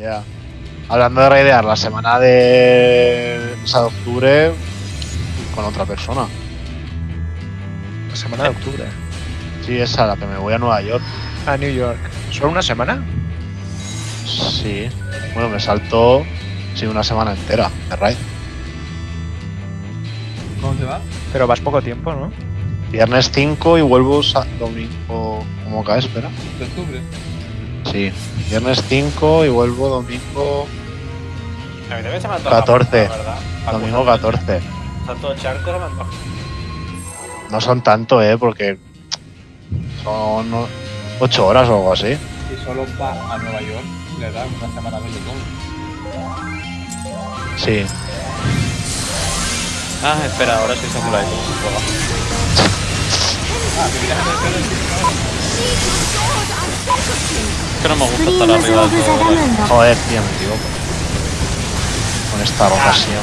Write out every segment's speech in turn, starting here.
Ya. Hablando de raidear, la semana de. O sea, de octubre. Con otra persona. La semana de octubre. Sí, esa, la que me voy a Nueva York. A New York. ¿Solo una semana? Sí. Bueno, me saltó. Sí, una semana entera de raid. ¿Cómo te va? Pero vas poco tiempo, ¿no? Viernes 5 y vuelvo domingo. ¿Cómo cae? Espera. ¿De octubre? Sí. Viernes 5 y vuelvo domingo. A mí también se me antoja. 14. la verdad. Para Domingo cruzar 14. Tanto charco se me antoja. No son tanto, eh, porque. Son 8 horas o algo así. Si solo va a Nueva York, le da una semana de todo. Sí. Ah, espera, ahora sí Samurai. ¿cómo se juega? Ah, que que no me gusta estar arriba del todo. Joder, tío, me equivoco. Con esta rotación.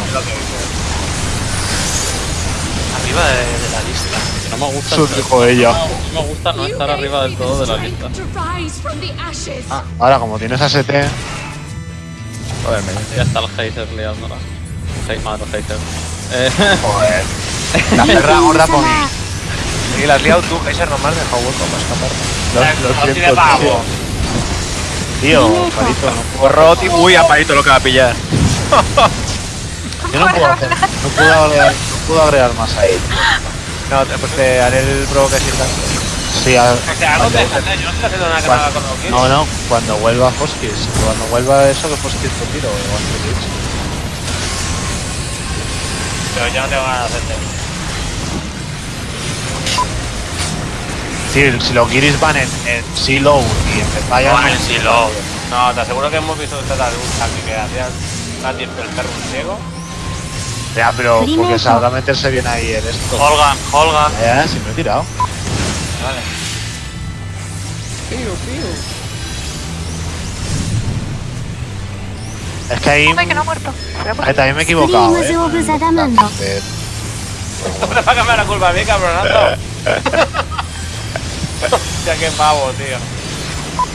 Arriba de, la lista. No me gusta. Eso dijo ella. No, me gusta no estar arriba del todo de la lista. Ah, ahora como tienes AST. Joder, me ya está el hater liándola. Hate, madre, hater. Eh. Joder. La perra gorda por mí. Y la has liado tú, Kaiser, nomás deja hueco para escapar. Lo, lo siento, tío. Tío, Parito, no puedo, tío. Uy, a Parito lo que va a pillar. yo no puedo hacer, no puedo agregar, no puedo agregar más ahí. No, pues te haré el pro que sirva. Sí, a- O sea, ¿dónde estás? Yo no estoy haciendo nada que Cuando- lo que no, no, cuando vuelva Hoskis, cuando vuelva eso que Hoskis lo tiro, o. Pero yo no tengo ganas de hacerte. decir, si los guiris van en, en silo y empezáis no a... en silo. Pues, no, te aseguro que hemos visto esta luz aquí que hacía nadie el perro ciego. Ya, pero porque sabrá meterse bien ahí el esto. Holgan, Holgan. Eh, si me he tirado. Vale. Pío, pío. Es que ahí... Come, que no ha muerto. Ahí también me he equivocado, Primo, eh. No se la culpa a mí, cabronazo. Hostia, qué pavo, tío.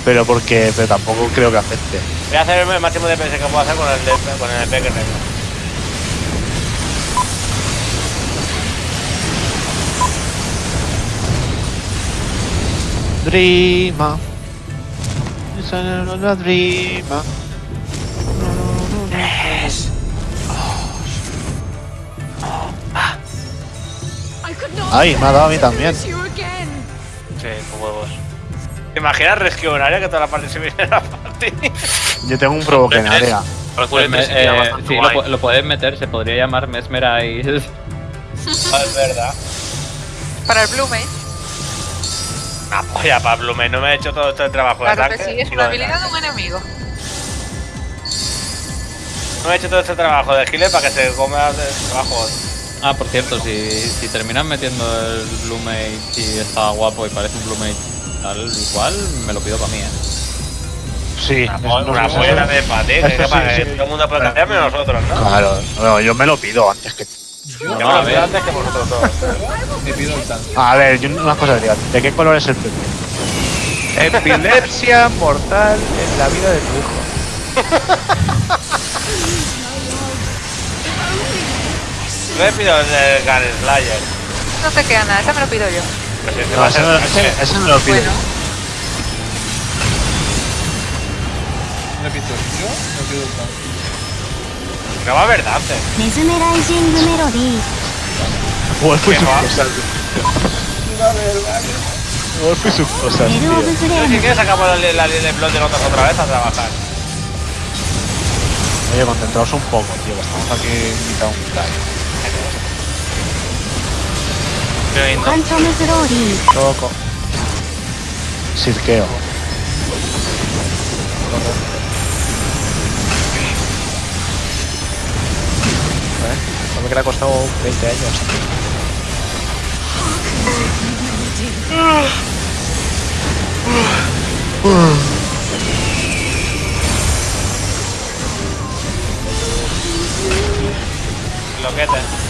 Pero porque, pero tampoco creo que afecte. Voy a hacer el máximo de PS que puedo hacer con el, de, con el EP que tengo. Dreama. It's a dreama. Ay, me ha dado a mí también. Huevos. ¿Te imaginas en área que toda la parte se viene a la parte? Yo tengo un provoque en área. Calculo me- que sería eh, sí, lo, lo puedes meter, se podría llamar Mesmerize. Es verdad. Para el Blue Mage. Ah, polla, Pablo, me, no me he hecho todo este trabajo de Claro que sí, es una lo habilidad de un enemigo. No me he hecho todo este trabajo de gilet para que se coma el trabajo. Ah, por cierto, si, si terminan metiendo el Blue Mage y está guapo y parece un Blue Mage tal, igual me lo pido para mí, eh. Sí, Una, no eso- de pate, que, eso que sí, para que sí. todo el mundo puede cambiar menos nosotros, ¿no? Claro, no, yo me lo pido antes que. Yo me a lo ver. pido antes que vosotros todos. Me pido el tanque. A ver, yo una cosa diría, ¿de qué color es el PP? Epilepsia mortal en la vida de tu hijo. Yo me pido el Gun Slayer. No te queda nada, ese me lo pido yo. Pues no, ese, me, ese, ese me lo pido. Bueno. ¿Me pido yo? ¿Me pido el No va a haber Dante. Joder, fui su cosa. Joder, fui su cosa. Si quieres, sacamos la, la, de plot de notas otra vez a trabajar. Oye, concentraos un poco, tío, estamos aquí invitados un time. ファントム・スローリー Loco. Sirqueo. No me que le ha costado 20 años. Loquete.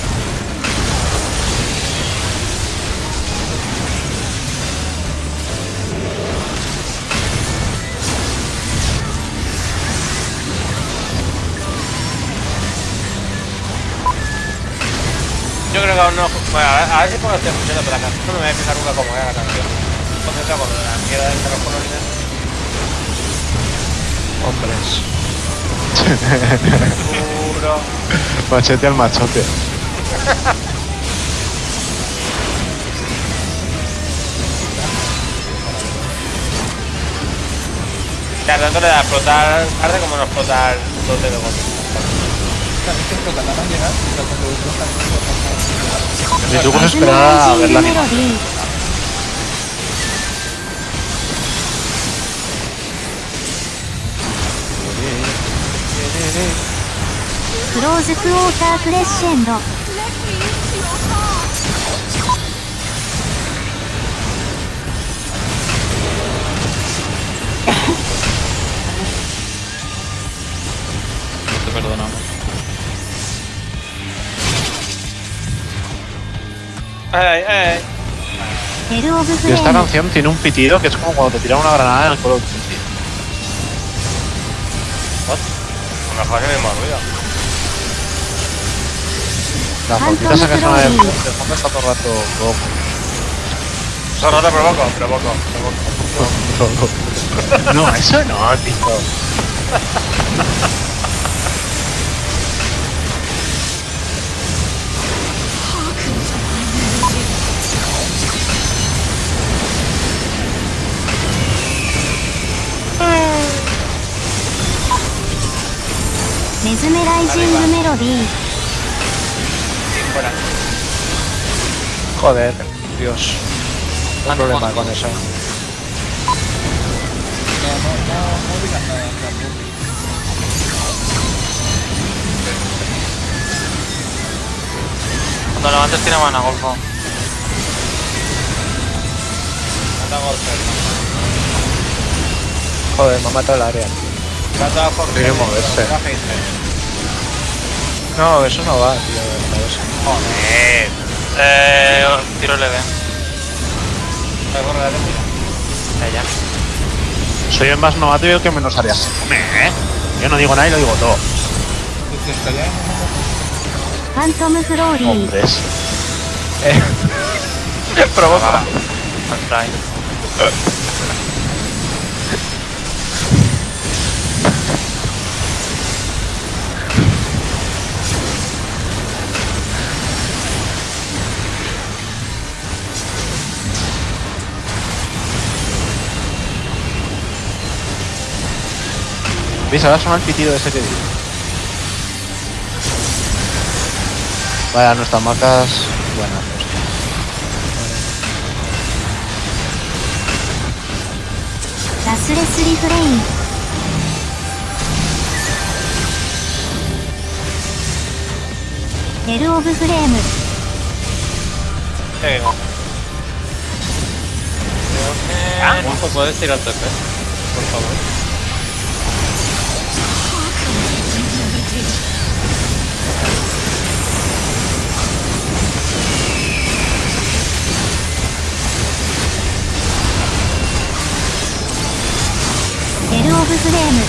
Cargado no. Bueno, a ver, a ver si puedo estar escuchando, pero la canción no me voy a fijar nunca cómo era la canción. Concentrado con la mierda de los colorines. Hombres. Puro. Machete al machote. Ya, tanto le da a explotar tarde como no explotar dos dedos mi truco es esperar a ver la animación. Rose Water Crescendo. Te perdonamos. Ay, ay. Esta canción tiene un pitido que es como cuando te tiran una granada en el color. What? Una que me marrulla. La fotita esa que suena de fondo está todo el rato loco. Eso no te provoco, provoco, provoco. provoco. no, eso no, tío. メズメライジングメロディー」 Joder, Dios. Un problema con eso. no, no, no, no digas nada, tampoco. Cuando levantes tira mana, golfo. Joder, me ha matado el área. Trata por Tiene que moverse. No, eso no va, tío. Joder. Eh, tiro leve. Allá. Soy el más novato y el que menos áreas. ¿Eh? Yo no digo nada y lo digo todo. Phantom Glory. Hombres. Eh. Provoca. ¿Veis? Ahora suena el pitido ese que digo. Vale, nuestras marcas... Bueno, of Frame. ¿Ah? Por favor. フレーム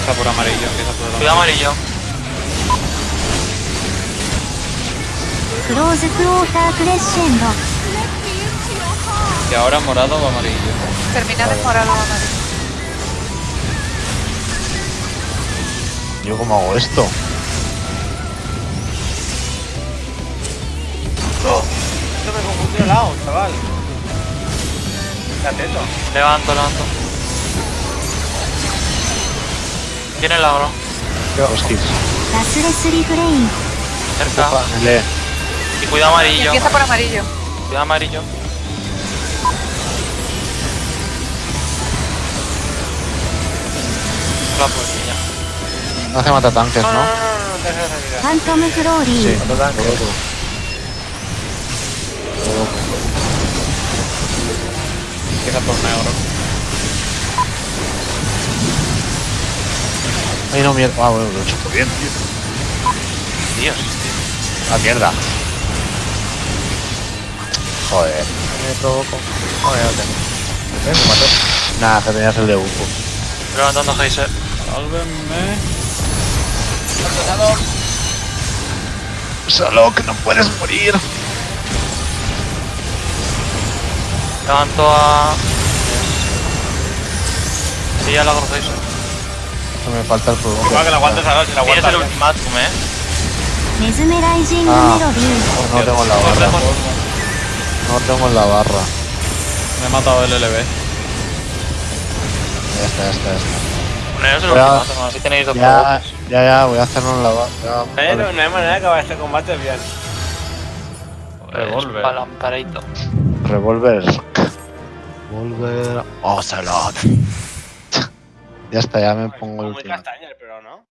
Está por amarillo, empieza por amarillo. Cuidado amarillo. Close Closer Crescendo. Y ahora morado o amarillo. Termina de morado o amarillo. ¿Yo cómo hago esto? otro lado, chaval. Levanto, levanto. Tiene el agro. Hostias. Cerca. Y cuidado amarillo. Empieza por amarillo. Cuidado amarillo. La puertilla. No hace matatanques, ¿no? Phantom Glory. Sí, matatanques. Empieza por negro. Ay, no, mierda. Ah, bueno, lo he hecho muy bien, tío. Dios. Ah, mierda. Joder. Me provoco. No, ya lo tengo. ¿Ves? Me mató. Nada, que tenías el de Ufo. Levantando Heiser. Sálvenme. Solo que no puedes morir. Levanto a... Sí, ya la hago me falta el fuego. que la aguantes ahora, si la aguantas. Tienes el ultimátum, eh. Ah, pues no tengo la barra. No tengo la barra. Me he matado el LB. Ya está, ya está, ya está. Bueno, es el ultimátum, así tenéis dos ya, ya, ya, voy a hacerlo en la barra. Eh, no, no hay manera de acabar este combate bien. Pues, Revolver. Revolver. Revolver. Ocelot. Ya está, ya me pongo el Muy último. castaña, pero no.